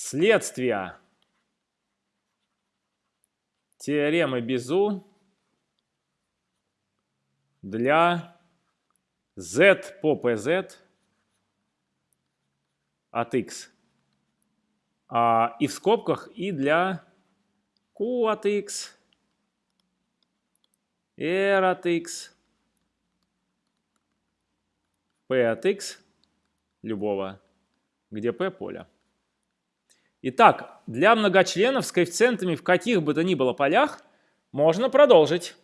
следствия теоремы Безу для z по pz от x. А, и в скобках и для q от x, r от x, p от x любого, где p поле. Итак, для многочленов с коэффициентами в каких бы то ни было полях можно продолжить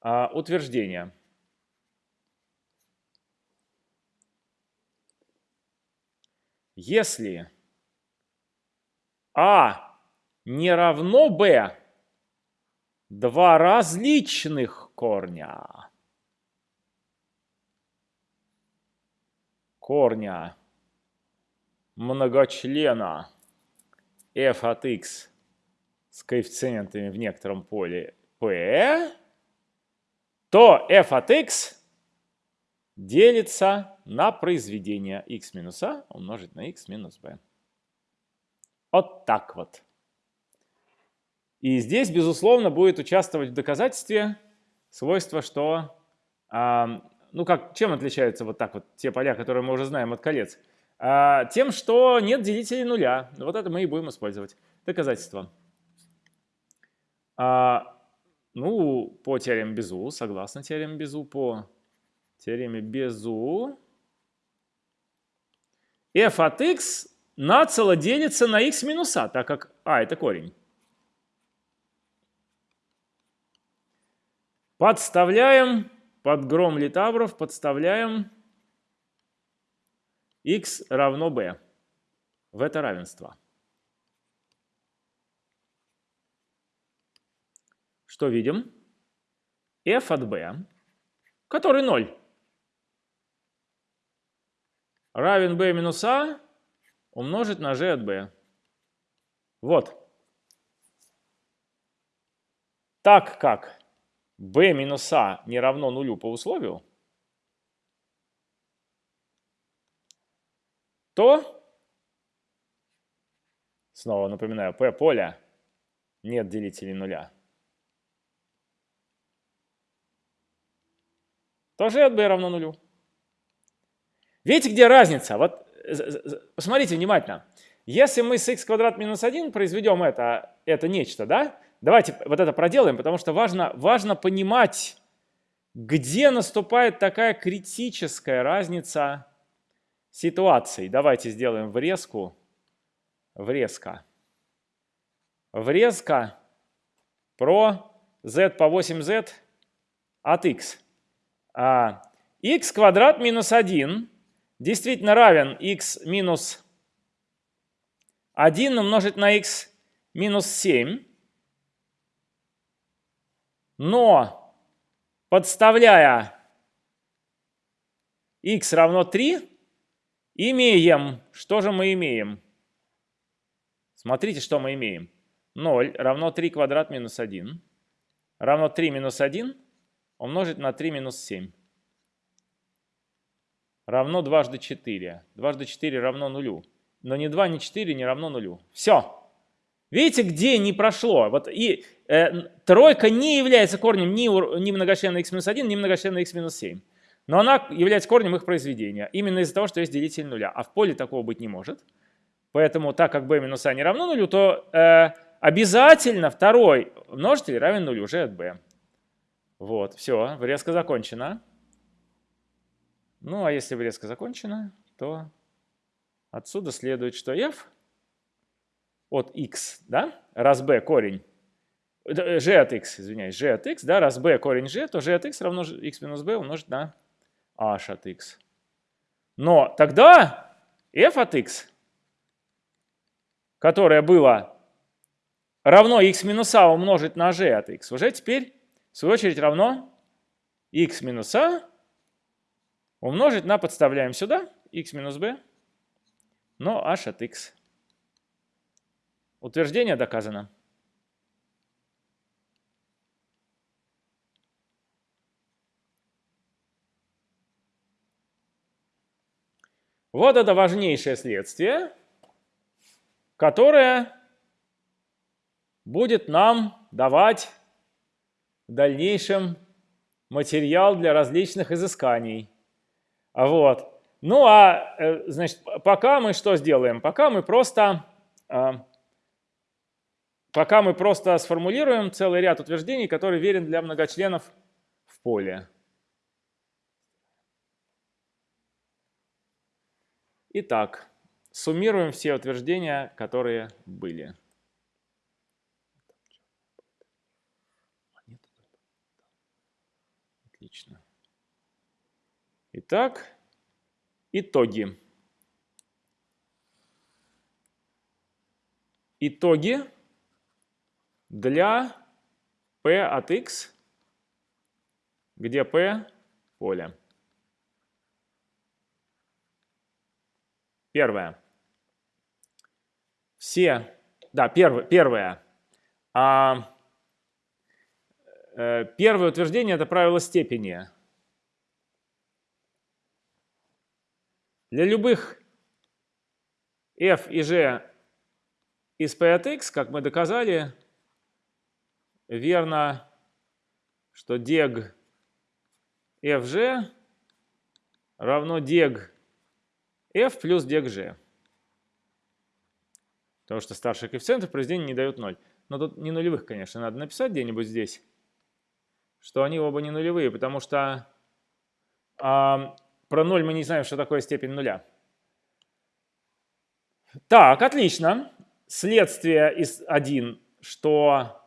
а, утверждение. Если А не равно Б, два различных корня, корня многочлена f от x с коэффициентами в некотором поле p, то f от x делится на произведение x минус a умножить на x минус b. Вот так вот. И здесь, безусловно, будет участвовать в доказательстве свойство, что, а, ну как, чем отличаются вот так вот те поля, которые мы уже знаем от колец? А, тем, что нет делителей нуля. Вот это мы и будем использовать. Доказательство. А, ну, по теореме Безу, согласно теореме Безу, по теореме Безу, f от x нацело делится на x минус а, так как а это корень. Подставляем под гром литавров, подставляем x равно b в это равенство. Что видим? f от b, который 0, равен b минус a умножить на g от b. Вот. Так как b минус a не равно нулю по условию, то, снова напоминаю, p поля нет делителей нуля, тоже от b равно нулю. Видите, где разница? Вот посмотрите внимательно. Если мы с x квадрат минус 1 произведем это, это нечто, да? Давайте вот это проделаем, потому что важно, важно понимать, где наступает такая критическая разница ситуаций. Давайте сделаем врезку. Врезка. Врезка про z по 8z от x. А, x квадрат минус 1 действительно равен x минус 1 умножить на x минус 7. Но подставляя x равно 3, Имеем. Что же мы имеем? Смотрите, что мы имеем. 0 равно 3 квадрат минус 1 равно 3 минус 1 умножить на 3 минус 7 равно дважды 4. Дважды 4 равно нулю. Но ни 2, ни 4 не равно нулю. Все. Видите, где не прошло? Вот и э, тройка не является корнем ни, ни многочлена x-1, ни многочлена x-7 но она является корнем их произведения. Именно из-за того, что есть делитель нуля. А в поле такого быть не может. Поэтому так как b минус а не равно нулю, то э, обязательно второй множитель равен нулю уже от b. Вот, все, врезка закончена. Ну, а если врезка закончена, то отсюда следует, что f от x, да, раз b корень, g от x, извиняюсь, g от x, да, раз b корень g, то g от x равно x минус b умножить на h от x. Но тогда f от x, которое было равно x минус a умножить на g от x, уже теперь, в свою очередь, равно x минус a умножить на, подставляем сюда, x минус b, но h от x. Утверждение доказано. Вот это важнейшее следствие. которая будет нам давать в дальнейшем материал для различных изысканий. Вот. Ну а, э, значит, пока мы что сделаем? Пока мы просто, а, пока мы просто сформулируем целый ряд утверждений, который верен для многочленов в поле. Итак, суммируем все утверждения, которые были. Отлично. Итак, итоги. Итоги для P от X, где P – поле. Первое. Все, да, первое, первое. А, э, первое утверждение – это правило степени. Для любых f и g из p от x, как мы доказали, верно, что дег fg равно дег f плюс дег g. Потому что старшие коэффициенты в произведении не дают 0. Но тут не нулевых, конечно, надо написать где-нибудь здесь, что они оба не нулевые, потому что а, про 0 мы не знаем, что такое степень нуля. Так, отлично. Следствие из 1, что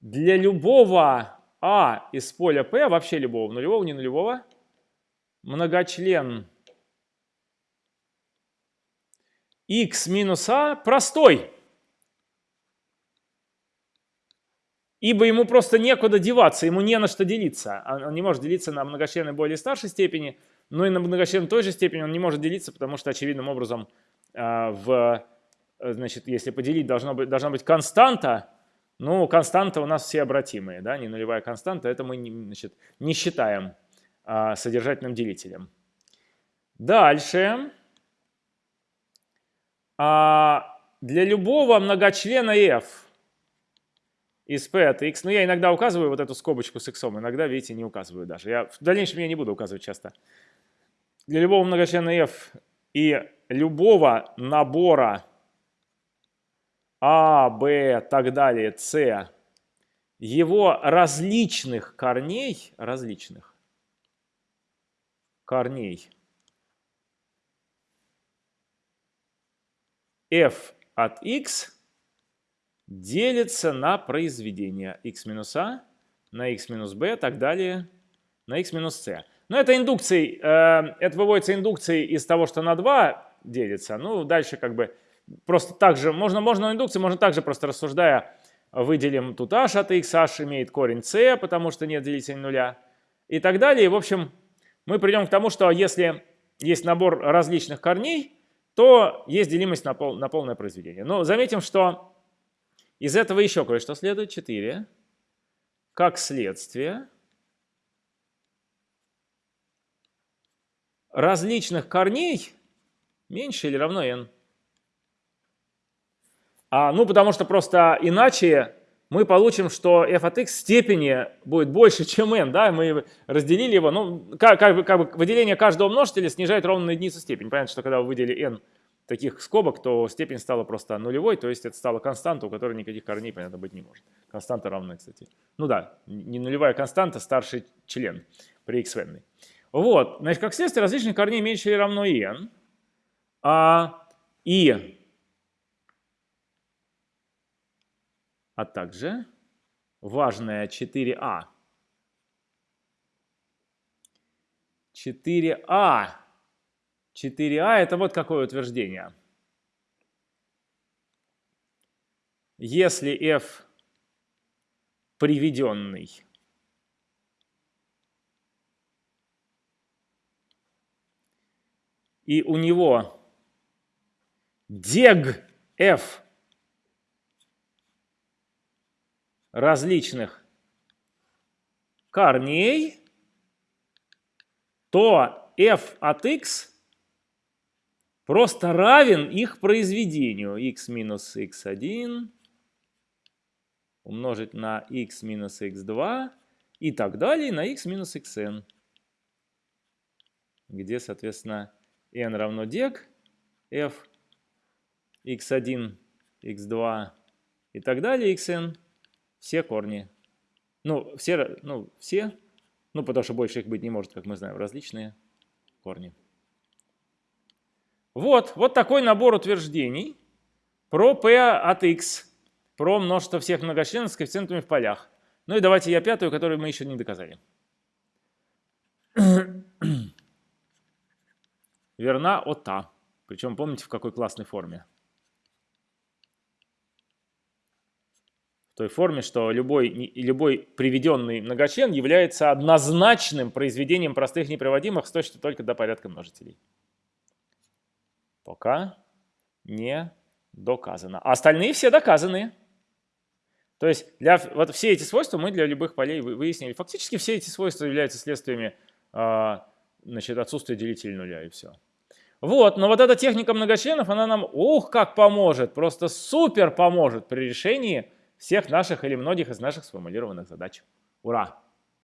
для любого А из поля P, вообще любого, нулевого, не нулевого, многочлен x минус А простой. Ибо ему просто некуда деваться, ему не на что делиться. Он не может делиться на многочлены более старшей степени, но и на многочлен той же степени он не может делиться, потому что очевидным образом а, в, значит, если поделить, должно быть, должна быть константа, ну, константа у нас все обратимые, да, не нулевая константа, это мы не, значит, не считаем а, содержательным делителем. Дальше. А, для любого многочлена f из p от x, ну, я иногда указываю вот эту скобочку с x, иногда, видите, не указываю даже. Я, в дальнейшем я не буду указывать часто для любого многочлена f и любого набора а, Б, так далее, С, его различных корней, различных корней f от x делится на произведение x минус a на x минус b, так далее, на x минус c. Но это индукцией, э, это выводится индукцией из того, что на 2 делится. Ну, дальше как бы просто так же, можно, можно индукции, можно также просто рассуждая, выделим тут h от x, h имеет корень c, потому что нет делителя нуля и так далее. В общем, мы придем к тому, что если есть набор различных корней, то есть делимость на, пол, на полное произведение. Но заметим, что из этого еще кое-что следует. 4. Как следствие, различных корней меньше или равно n. А, ну, потому что просто иначе мы получим, что f от x степени будет больше, чем n. Да? Мы разделили его. Ну, как, как, бы, как бы выделение каждого множителя снижает ровно на единицу степень. Понятно, что когда вы выделили n таких скобок, то степень стала просто нулевой, то есть это стала константа, у которой никаких корней, понятно, быть не может. Константа равна, кстати. Ну да, не нулевая константа, старший член при x n. Вот, значит, как следствие, различных корней меньше или равно n, а, и, а также важное 4а. 4а. 4а это вот какое утверждение. Если f приведенный и у него дег f различных корней, то f от x просто равен их произведению. x минус x1 умножить на x минус x2 и так далее на x минус xn, где, соответственно, n равно deq, f, x1, x2 и так далее, xn, все корни. Ну, все, ну, все, ну, потому что больше их быть не может, как мы знаем, различные корни. Вот, вот такой набор утверждений про p от x, про множество всех многочленов с коэффициентами в полях. Ну и давайте я пятую, которую мы еще не доказали. Верна ота. Причем помните, в какой классной форме? Той форме, что любой, любой приведенный многочлен является однозначным произведением простых неприводимых с точностью только до порядка множителей. Пока не доказано. А остальные все доказаны. То есть для, вот все эти свойства мы для любых полей выяснили. Фактически все эти свойства являются следствиями э, значит, отсутствия делителя нуля и все. Вот, но вот эта техника многочленов, она нам, ух, как поможет, просто супер поможет при решении всех наших или многих из наших сформулированных задач. Ура!